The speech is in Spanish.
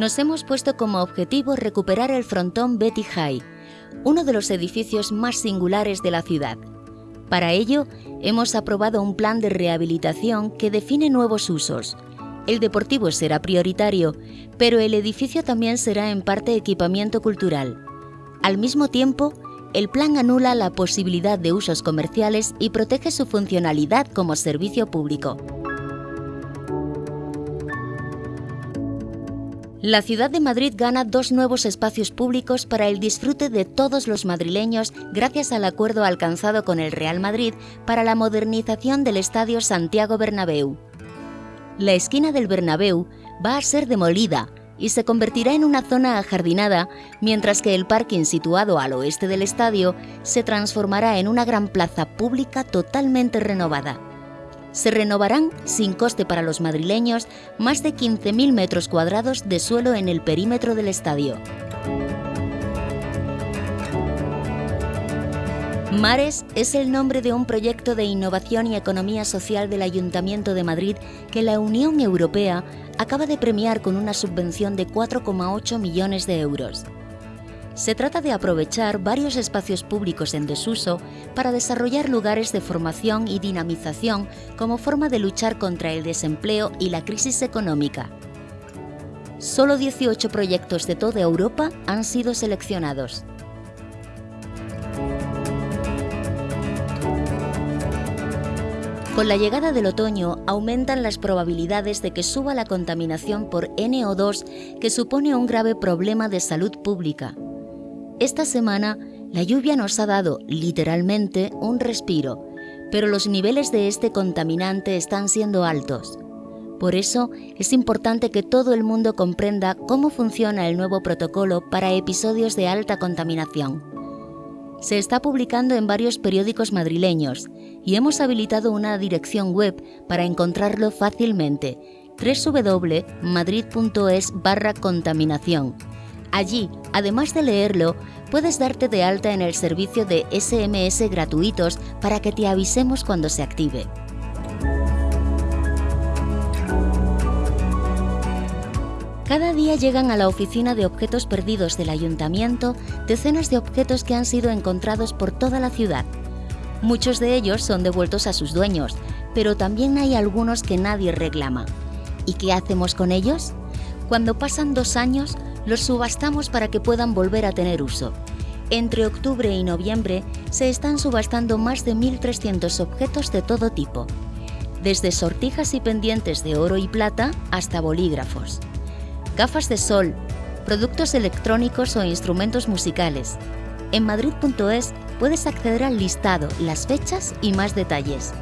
nos hemos puesto como objetivo recuperar el frontón Betty High, uno de los edificios más singulares de la ciudad. Para ello, hemos aprobado un plan de rehabilitación que define nuevos usos. El deportivo será prioritario, pero el edificio también será en parte equipamiento cultural. Al mismo tiempo, el plan anula la posibilidad de usos comerciales y protege su funcionalidad como servicio público. La ciudad de Madrid gana dos nuevos espacios públicos para el disfrute de todos los madrileños gracias al acuerdo alcanzado con el Real Madrid para la modernización del Estadio Santiago Bernabéu. La esquina del Bernabéu va a ser demolida y se convertirá en una zona ajardinada, mientras que el parking situado al oeste del estadio se transformará en una gran plaza pública totalmente renovada se renovarán, sin coste para los madrileños, más de 15.000 metros cuadrados de suelo en el perímetro del estadio. Mares es el nombre de un proyecto de innovación y economía social del Ayuntamiento de Madrid que la Unión Europea acaba de premiar con una subvención de 4,8 millones de euros. Se trata de aprovechar varios espacios públicos en desuso para desarrollar lugares de formación y dinamización como forma de luchar contra el desempleo y la crisis económica. Solo 18 proyectos de toda Europa han sido seleccionados. Con la llegada del otoño aumentan las probabilidades de que suba la contaminación por NO2, que supone un grave problema de salud pública. Esta semana la lluvia nos ha dado literalmente un respiro, pero los niveles de este contaminante están siendo altos. Por eso es importante que todo el mundo comprenda cómo funciona el nuevo protocolo para episodios de alta contaminación. Se está publicando en varios periódicos madrileños y hemos habilitado una dirección web para encontrarlo fácilmente www.madrid.es barra contaminación Allí, además de leerlo, puedes darte de alta en el servicio de SMS gratuitos para que te avisemos cuando se active. Cada día llegan a la oficina de objetos perdidos del ayuntamiento decenas de objetos que han sido encontrados por toda la ciudad. Muchos de ellos son devueltos a sus dueños, pero también hay algunos que nadie reclama. ¿Y qué hacemos con ellos? Cuando pasan dos años, los subastamos para que puedan volver a tener uso. Entre octubre y noviembre se están subastando más de 1.300 objetos de todo tipo, desde sortijas y pendientes de oro y plata hasta bolígrafos, gafas de sol, productos electrónicos o instrumentos musicales. En madrid.es puedes acceder al listado, las fechas y más detalles.